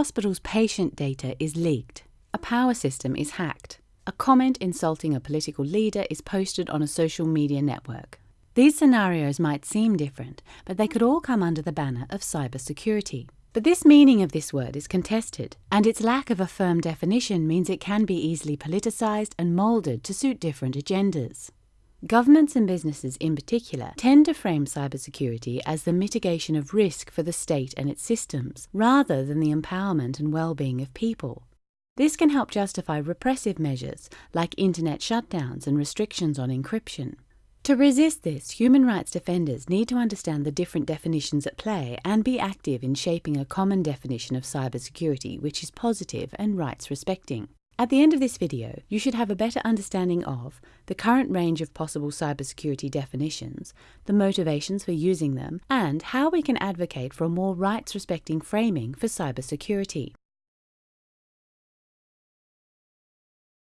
hospital's patient data is leaked, a power system is hacked, a comment insulting a political leader is posted on a social media network. These scenarios might seem different, but they could all come under the banner of cybersecurity. But this meaning of this word is contested, and its lack of a firm definition means it can be easily politicized and molded to suit different agendas. Governments and businesses in particular tend to frame cybersecurity as the mitigation of risk for the state and its systems, rather than the empowerment and well-being of people. This can help justify repressive measures like internet shutdowns and restrictions on encryption. To resist this, human rights defenders need to understand the different definitions at play and be active in shaping a common definition of cybersecurity which is positive and rights respecting. At the end of this video, you should have a better understanding of the current range of possible cybersecurity definitions, the motivations for using them, and how we can advocate for a more rights-respecting framing for cybersecurity.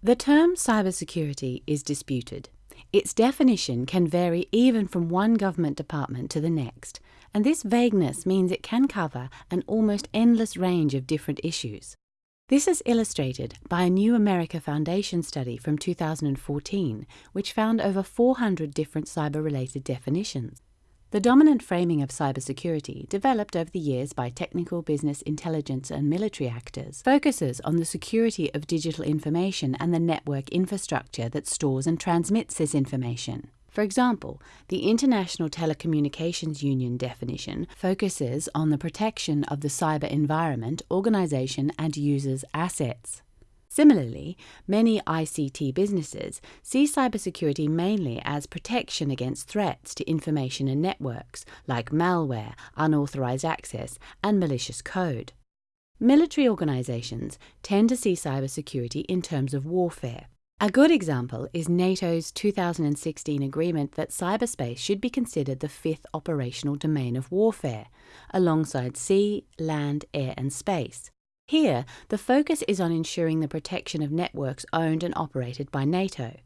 The term cybersecurity is disputed. Its definition can vary even from one government department to the next, and this vagueness means it can cover an almost endless range of different issues. This is illustrated by a New America Foundation study from 2014, which found over 400 different cyber-related definitions. The dominant framing of cybersecurity, developed over the years by technical, business, intelligence and military actors, focuses on the security of digital information and the network infrastructure that stores and transmits this information. For example, the International Telecommunications Union definition focuses on the protection of the cyber environment, organization, and users' assets. Similarly, many ICT businesses see cybersecurity mainly as protection against threats to information and networks, like malware, unauthorized access, and malicious code. Military organizations tend to see cybersecurity in terms of warfare. A good example is NATO's 2016 agreement that cyberspace should be considered the fifth operational domain of warfare, alongside sea, land, air and space. Here, the focus is on ensuring the protection of networks owned and operated by NATO.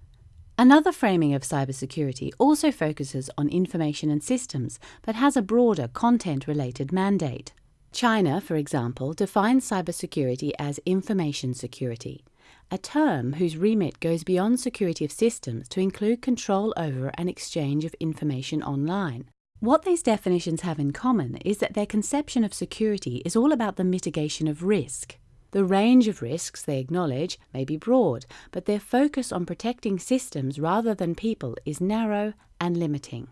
Another framing of cybersecurity also focuses on information and systems, but has a broader content-related mandate. China, for example, defines cybersecurity as information security a term whose remit goes beyond security of systems to include control over and exchange of information online. What these definitions have in common is that their conception of security is all about the mitigation of risk. The range of risks they acknowledge may be broad, but their focus on protecting systems rather than people is narrow and limiting.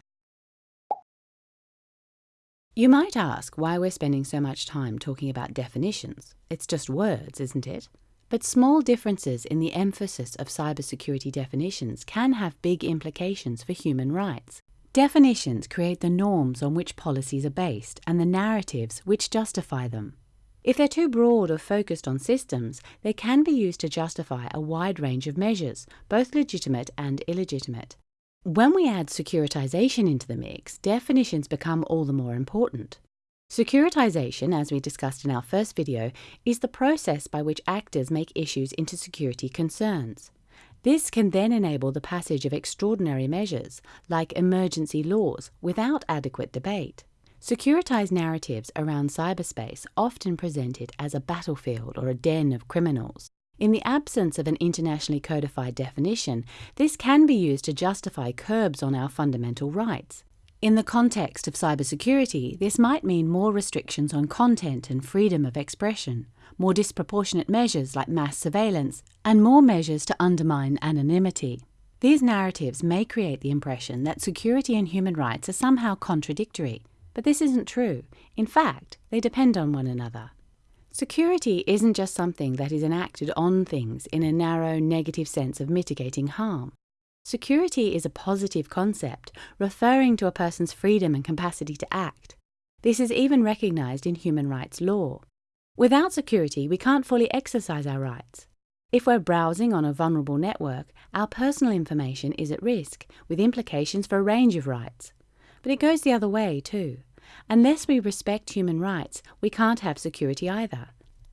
You might ask why we're spending so much time talking about definitions. It's just words, isn't it? But small differences in the emphasis of cybersecurity definitions can have big implications for human rights. Definitions create the norms on which policies are based and the narratives which justify them. If they're too broad or focused on systems, they can be used to justify a wide range of measures, both legitimate and illegitimate. When we add securitization into the mix, definitions become all the more important. Securitization, as we discussed in our first video, is the process by which actors make issues into security concerns. This can then enable the passage of extraordinary measures, like emergency laws, without adequate debate. Securitized narratives around cyberspace often present it as a battlefield or a den of criminals. In the absence of an internationally codified definition, this can be used to justify curbs on our fundamental rights. In the context of cybersecurity, this might mean more restrictions on content and freedom of expression, more disproportionate measures like mass surveillance, and more measures to undermine anonymity. These narratives may create the impression that security and human rights are somehow contradictory, but this isn't true. In fact, they depend on one another. Security isn't just something that is enacted on things in a narrow, negative sense of mitigating harm. Security is a positive concept, referring to a person's freedom and capacity to act. This is even recognized in human rights law. Without security, we can't fully exercise our rights. If we're browsing on a vulnerable network, our personal information is at risk, with implications for a range of rights. But it goes the other way, too. Unless we respect human rights, we can't have security either.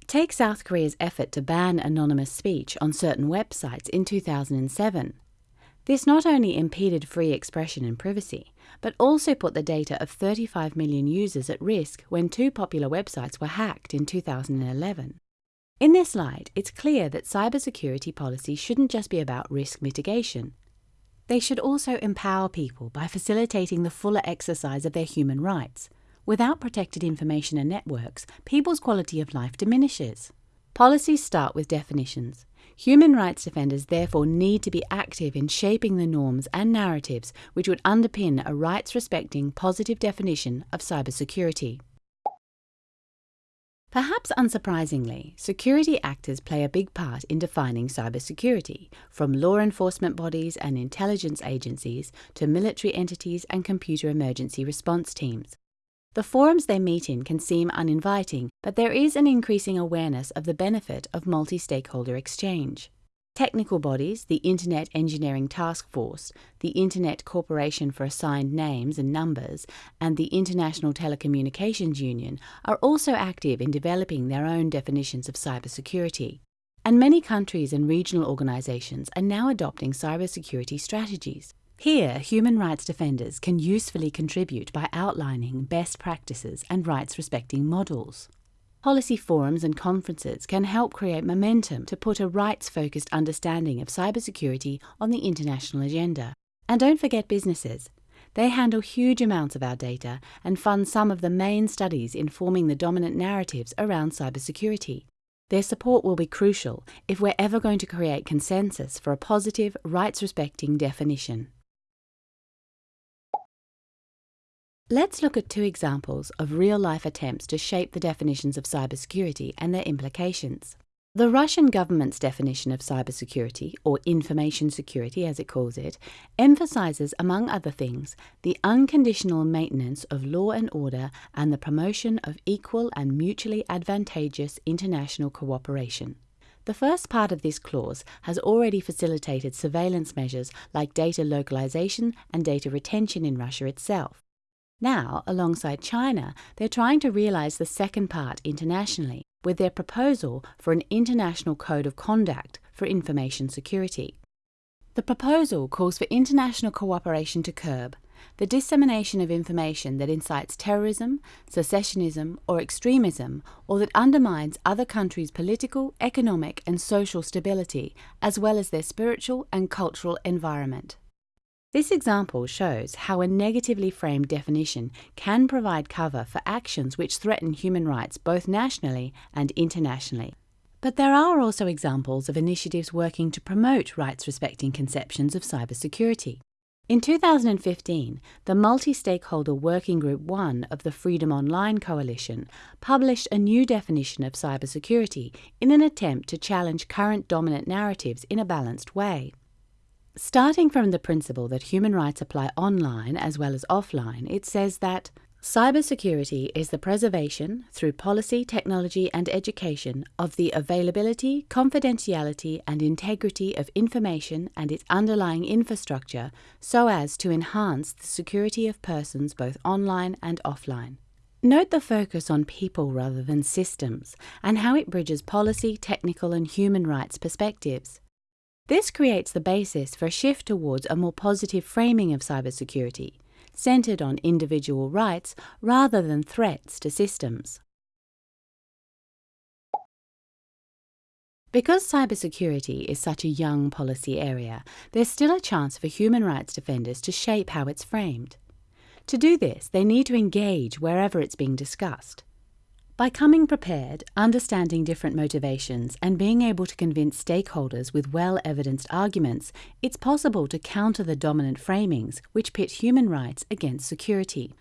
Take South Korea's effort to ban anonymous speech on certain websites in 2007. This not only impeded free expression and privacy, but also put the data of 35 million users at risk when two popular websites were hacked in 2011. In this light, it's clear that cybersecurity policy shouldn't just be about risk mitigation. They should also empower people by facilitating the fuller exercise of their human rights. Without protected information and networks, people's quality of life diminishes. Policies start with definitions. Human rights defenders therefore need to be active in shaping the norms and narratives which would underpin a rights respecting positive definition of cybersecurity. Perhaps unsurprisingly, security actors play a big part in defining cybersecurity, from law enforcement bodies and intelligence agencies to military entities and computer emergency response teams. The forums they meet in can seem uninviting, but there is an increasing awareness of the benefit of multi stakeholder exchange. Technical bodies, the Internet Engineering Task Force, the Internet Corporation for Assigned Names and Numbers, and the International Telecommunications Union are also active in developing their own definitions of cybersecurity. And many countries and regional organizations are now adopting cybersecurity strategies. Here, human rights defenders can usefully contribute by outlining best practices and rights respecting models. Policy forums and conferences can help create momentum to put a rights focused understanding of cybersecurity on the international agenda. And don't forget businesses. They handle huge amounts of our data and fund some of the main studies informing the dominant narratives around cybersecurity. Their support will be crucial if we're ever going to create consensus for a positive, rights respecting definition. Let's look at two examples of real-life attempts to shape the definitions of cybersecurity and their implications. The Russian government's definition of cybersecurity, or information security as it calls it, emphasizes, among other things, the unconditional maintenance of law and order and the promotion of equal and mutually advantageous international cooperation. The first part of this clause has already facilitated surveillance measures like data localization and data retention in Russia itself. Now, alongside China, they're trying to realize the second part internationally with their proposal for an international code of conduct for information security. The proposal calls for international cooperation to curb the dissemination of information that incites terrorism, secessionism, or extremism, or that undermines other countries' political, economic, and social stability, as well as their spiritual and cultural environment. This example shows how a negatively framed definition can provide cover for actions which threaten human rights both nationally and internationally. But there are also examples of initiatives working to promote rights respecting conceptions of cybersecurity. In 2015, the Multi Stakeholder Working Group 1 of the Freedom Online Coalition published a new definition of cybersecurity in an attempt to challenge current dominant narratives in a balanced way. Starting from the principle that human rights apply online as well as offline, it says that cybersecurity is the preservation, through policy, technology, and education, of the availability, confidentiality, and integrity of information and its underlying infrastructure so as to enhance the security of persons both online and offline. Note the focus on people rather than systems and how it bridges policy, technical, and human rights perspectives. This creates the basis for a shift towards a more positive framing of cybersecurity, centered on individual rights rather than threats to systems. Because cybersecurity is such a young policy area, there's still a chance for human rights defenders to shape how it's framed. To do this, they need to engage wherever it's being discussed. By coming prepared, understanding different motivations, and being able to convince stakeholders with well evidenced arguments, it's possible to counter the dominant framings which pit human rights against security.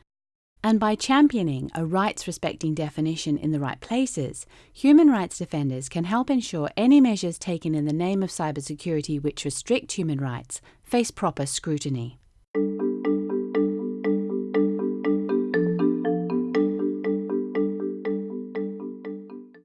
And by championing a rights respecting definition in the right places, human rights defenders can help ensure any measures taken in the name of cybersecurity which restrict human rights face proper scrutiny.